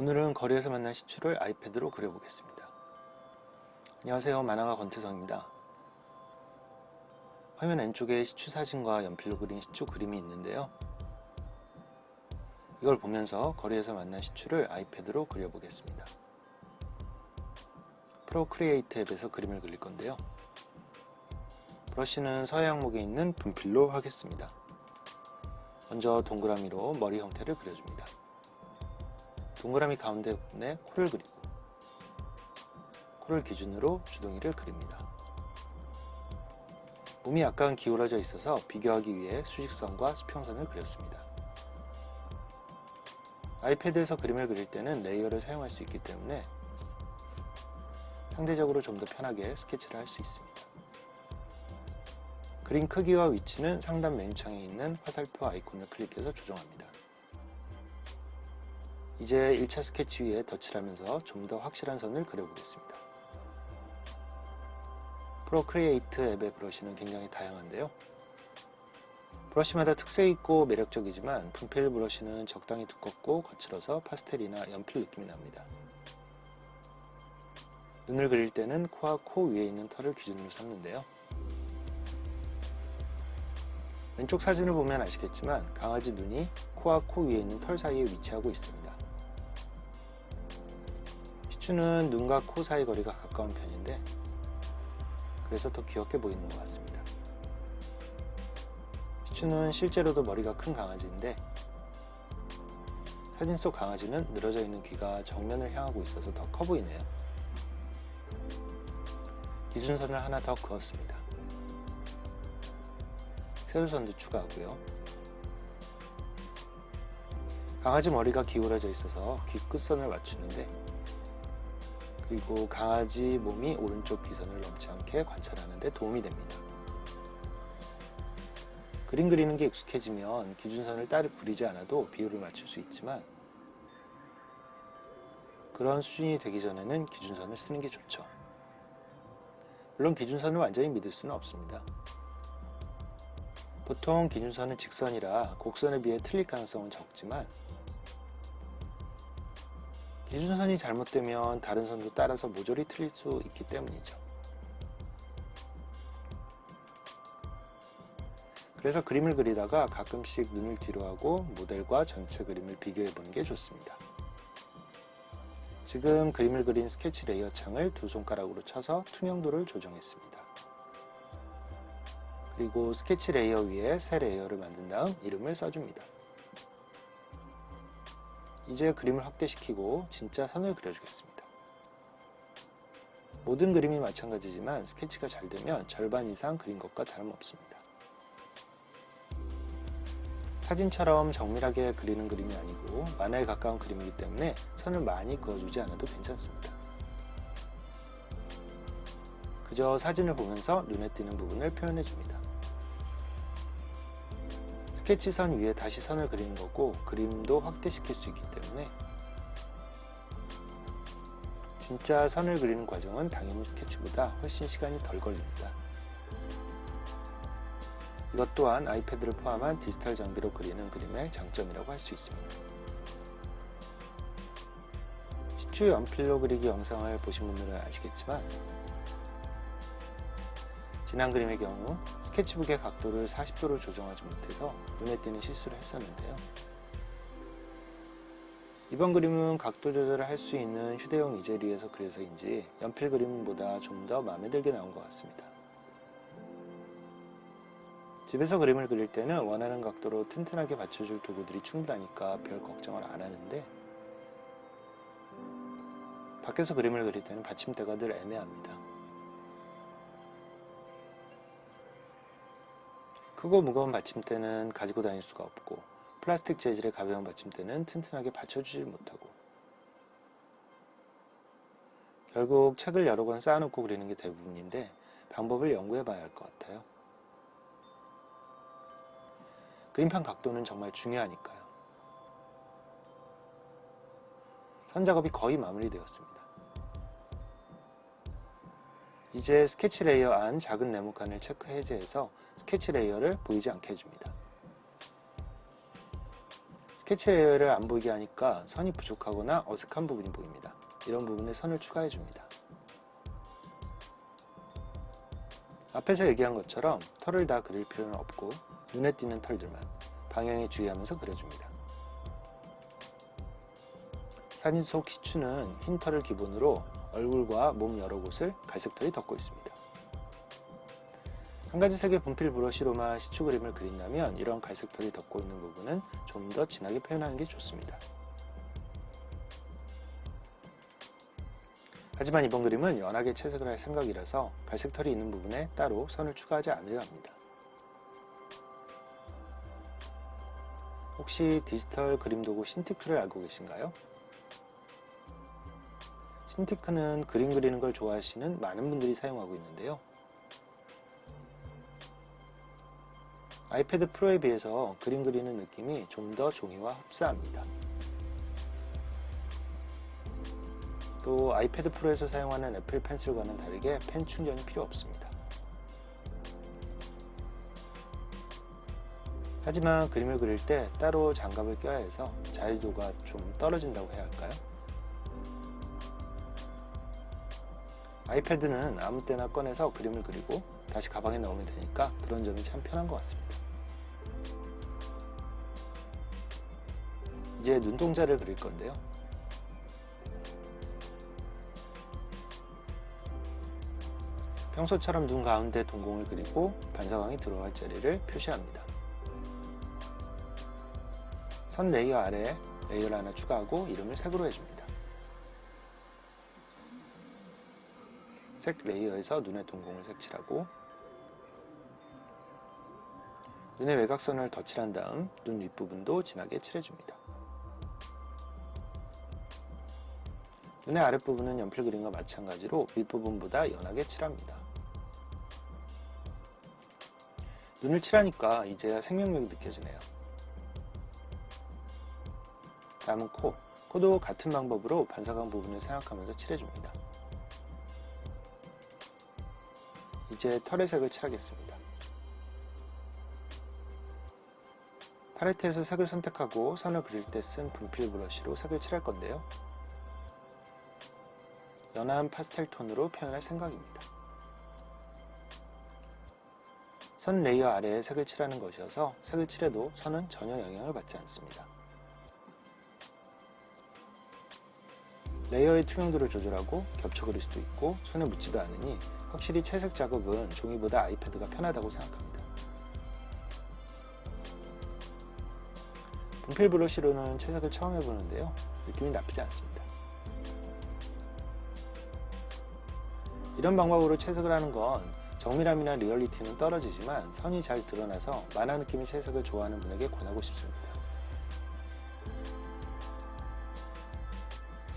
오늘은 거리에서 만난 시추를 아이패드로 그려보겠습니다. 안녕하세요 만화가 권태성입니다. 화면 왼쪽에 시추 사진과 연필로 그린 시추 그림이 있는데요. 이걸 보면서 거리에서 만난 시추를 아이패드로 그려보겠습니다. 프로크리에이트 앱에서 그림을 그릴 건데요. 브러쉬는 서예 항목에 있는 분필로 하겠습니다. 먼저 동그라미로 머리 형태를 그려줍니다. 동그라미 가운데 부분에 코를 그리고 코를 기준으로 주둥이를 그립니다. 몸이 약간 기울어져 있어서 비교하기 위해 수직선과 수평선을 그렸습니다. 아이패드에서 그림을 그릴 때는 레이어를 사용할 수 있기 때문에 상대적으로 좀 더 편하게 스케치를 할 수 있습니다. 그림 크기와 위치는 상단 메뉴창에 있는 화살표 아이콘을 클릭해서 조정합니다. 이제 1차 스케치 위에 덧칠 하면서 좀 더 확실한 선을 그려보겠습니다. Procreate 앱의 브러쉬는 굉장히 다양한데요. 브러쉬마다 특색 있고 매력적이지만 분필 브러쉬는 적당히 두껍고 거칠어서 파스텔이나 연필 느낌이 납니다. 눈을 그릴 때는 코와 코 위에 있는 털을 기준으로 삼는데요. 왼쪽 사진을 보면 아시겠지만 강아지 눈이 코와 코 위에 있는 털 사이에 위치하고 있습니다. 시추는 눈과 코 사이 거리가 가까운 편인데 그래서 더 귀엽게 보이는 것 같습니다. 시추는 실제로도 머리가 큰 강아지인데 사진 속 강아지는 늘어져 있는 귀가 정면을 향하고 있어서 더 커 보이네요. 기준선을 하나 더 그었습니다. 세로선도 추가하고요. 강아지 머리가 기울어져 있어서 귀 끝선을 맞추는데 그리고 강아지 몸이 오른쪽 귀선을 넘지 않게 관찰하는 데 도움이 됩니다. 그림 그리는 게 익숙해지면 기준선을 따로 그리지 않아도 비율을 맞출 수 있지만 그런 수준이 되기 전에는 기준선을 쓰는 게 좋죠. 물론 기준선을 완전히 믿을 수는 없습니다. 보통 기준선은 직선이라 곡선에 비해 틀릴 가능성은 적지만 기준선이 잘못되면 다른 선도 따라서 모조리 틀릴 수 있기 때문이죠. 그래서 그림을 그리다가 가끔씩 눈을 뒤로 하고 모델과 전체 그림을 비교해 보는 게 좋습니다. 지금 그림을 그린 스케치 레이어 창을 두 손가락으로 쳐서 투명도를 조정했습니다. 그리고 스케치 레이어 위에 새 레이어를 만든 다음 이름을 써줍니다. 이제 그림을 확대시키고 진짜 선을 그려주겠습니다. 모든 그림이 마찬가지지만 스케치가 잘 되면 절반 이상 그린 것과 다름없습니다. 사진처럼 정밀하게 그리는 그림이 아니고 만화에 가까운 그림이기 때문에 선을 많이 그어주지 않아도 괜찮습니다. 그저 사진을 보면서 눈에 띄는 부분을 표현해 줍니다. 스케치선 위에 다시 선을 그리는 거고 그림도 확대시킬 수 있기 때문에 진짜 선을 그리는 과정은 당연히 스케치보다 훨씬 시간이 덜 걸립니다. 이것 또한 아이패드를 포함한 디지털 장비로 그리는 그림의 장점이라고 할 수 있습니다. 시추 연필로 그리기 영상을 보신 분들은 아시겠지만 지난 그림의 경우 스케치북의 각도를 40도로 조정하지 못해서 눈에 띄는 실수를 했었는데요. 이번 그림은 각도 조절을 할 수 있는 휴대용 이젤리에서 그려서인지 연필 그림보다 좀 더 마음에 들게 나온 것 같습니다. 집에서 그림을 그릴 때는 원하는 각도로 튼튼하게 받쳐줄 도구들이 충분하니까 별 걱정을 안 하는데 밖에서 그림을 그릴 때는 받침대가 늘 애매합니다. 크고 무거운 받침대는 가지고 다닐 수가 없고 플라스틱 재질의 가벼운 받침대는 튼튼하게 받쳐주지 못하고 결국 책을 여러 권 쌓아놓고 그리는 게 대부분인데 방법을 연구해 봐야 할 것 같아요. 그림판 각도는 정말 중요하니까요. 선 작업이 거의 마무리되었습니다. 이제 스케치 레이어 안 작은 네모칸을 체크 해제해서 스케치 레이어를 보이지 않게 해줍니다. 스케치 레이어를 안 보이게 하니까 선이 부족하거나 어색한 부분이 보입니다. 이런 부분에 선을 추가해 줍니다. 앞에서 얘기한 것처럼 털을 다 그릴 필요는 없고 눈에 띄는 털들만 방향에 주의하면서 그려줍니다. 사진 속 시추는 흰 털을 기본으로 얼굴과 몸 여러 곳을 갈색 털이 덮고 있습니다. 한 가지 색의 분필 브러쉬로만 시추 그림을 그린다면 이런 갈색 털이 덮고 있는 부분은 좀 더 진하게 표현하는 게 좋습니다. 하지만 이번 그림은 연하게 채색을 할 생각이라서 갈색 털이 있는 부분에 따로 선을 추가하지 않으려 합니다. 혹시 디지털 그림 도구 신티크를 알고 계신가요? 신티크는 그림 그리는 걸 좋아하시는 많은 분들이 사용하고 있는데요. 아이패드 프로에 비해서 그림 그리는 느낌이 좀 더 종이와 흡사합니다. 또 아이패드 프로에서 사용하는 애플 펜슬과는 다르게 펜 충전이 필요 없습니다. 하지만 그림을 그릴 때 따로 장갑을 껴야 해서 자유도가 좀 떨어진다고 해야 할까요? 아이패드는 아무 때나 꺼내서 그림을 그리고 다시 가방에 넣으면 되니까 그런 점이 참 편한 것 같습니다. 이제 눈동자를 그릴 건데요. 평소처럼 눈 가운데 동공을 그리고 반사광이 들어갈 자리를 표시합니다. 선 레이어 아래에 레이어를 하나 추가하고 이름을 색으로 해줍니다. 색 레이어에서 눈의 동공을 색칠하고 눈의 외곽선을 덧칠한 다음 눈 윗부분도 진하게 칠해줍니다. 눈의 아랫부분은 연필 그림과 마찬가지로 윗부분보다 연하게 칠합니다. 눈을 칠하니까 이제야 생명력이 느껴지네요. 다음은 코. 코도 같은 방법으로 반사광 부분을 생각하면서 칠해줍니다. 이제 털의 색을 칠하겠습니다. 팔레트에서 색을 선택하고 선을 그릴 때 쓴 분필 브러쉬로 색을 칠할 건데요. 연한 파스텔 톤으로 표현할 생각입니다. 선 레이어 아래에 색을 칠하는 것이어서 색을 칠해도 선은 전혀 영향을 받지 않습니다. 레이어의 투명도를 조절하고 겹쳐 그릴 수도 있고 손에 묻지도 않으니 확실히 채색 작업은 종이보다 아이패드가 편하다고 생각합니다. 분필 브러쉬로는 채색을 처음 해보는데요. 느낌이 나쁘지 않습니다. 이런 방법으로 채색을 하는 건 정밀함이나 리얼리티는 떨어지지만 선이 잘 드러나서 만화 느낌의 채색을 좋아하는 분에게 권하고 싶습니다.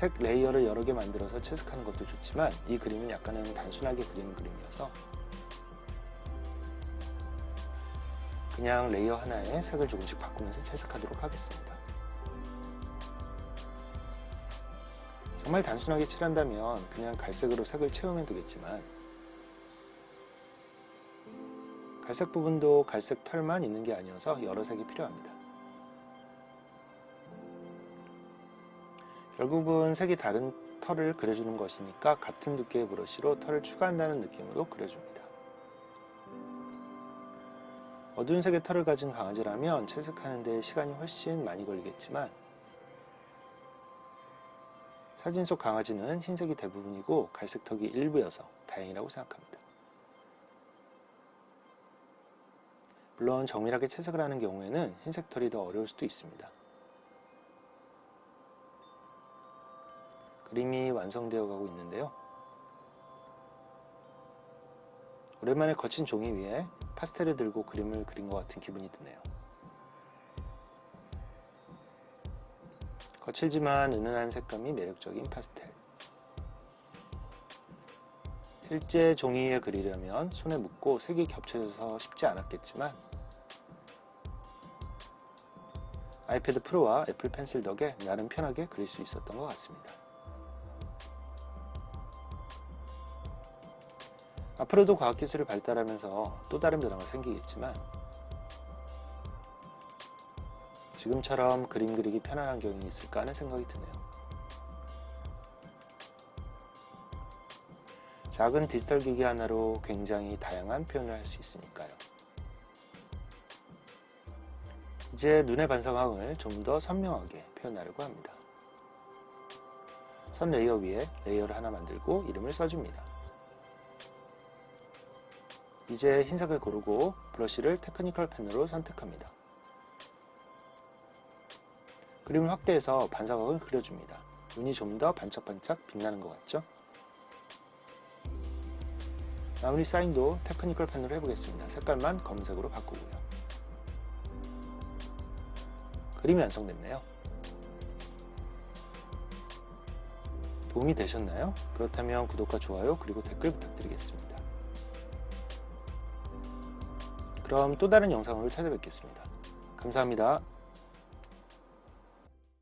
색 레이어를 여러 개 만들어서 채색하는 것도 좋지만 이 그림은 약간은 단순하게 그리는 그림이어서 그냥 레이어 하나에 색을 조금씩 바꾸면서 채색하도록 하겠습니다. 정말 단순하게 칠한다면 그냥 갈색으로 색을 채우면 되겠지만 갈색 부분도 갈색 털만 있는 게 아니어서 여러 색이 필요합니다. 결국은 색이 다른 털을 그려주는 것이니까 같은 두께의 브러쉬로 털을 추가한다는 느낌으로 그려줍니다. 어두운 색의 털을 가진 강아지라면 채색하는 데 시간이 훨씬 많이 걸리겠지만 사진 속 강아지는 흰색이 대부분이고 갈색 턱이 일부여서 다행이라고 생각합니다. 물론 정밀하게 채색을 하는 경우에는 흰색 털이 더 어려울 수도 있습니다. 그림이 완성되어 가고 있는데요. 오랜만에 거친 종이 위에 파스텔을 들고 그림을 그린 것 같은 기분이 드네요. 거칠지만 은은한 색감이 매력적인 파스텔. 실제 종이에 그리려면 손에 묻고 색이 겹쳐져서 쉽지 않았겠지만 아이패드 프로와 애플 펜슬 덕에 나름 편하게 그릴 수 있었던 것 같습니다. 앞으로도 과학기술이 발달하면서 또 다른 변화가 생기겠지만 지금처럼 그림 그리기 편한 환경이 있을까 하는 생각이 드네요. 작은 디지털 기기 하나로 굉장히 다양한 표현을 할 수 있으니까요. 이제 눈의 반사광을 좀 더 선명하게 표현하려고 합니다. 선 레이어 위에 레이어를 하나 만들고 이름을 써줍니다. 이제 흰색을 고르고 브러쉬를 technical pen으로 선택합니다. 그림을 확대해서 반사광을 그려줍니다. 눈이 좀 더 반짝반짝 빛나는 것 같죠? 마무리 사인도 technical pen으로 해보겠습니다. 색깔만 검은색으로 바꾸고요. 그림이 완성됐네요. 도움이 되셨나요? 그렇다면 구독과 좋아요 그리고 댓글 부탁드리겠습니다. 그럼 또 다른 영상으로 찾아뵙겠습니다. 감사합니다.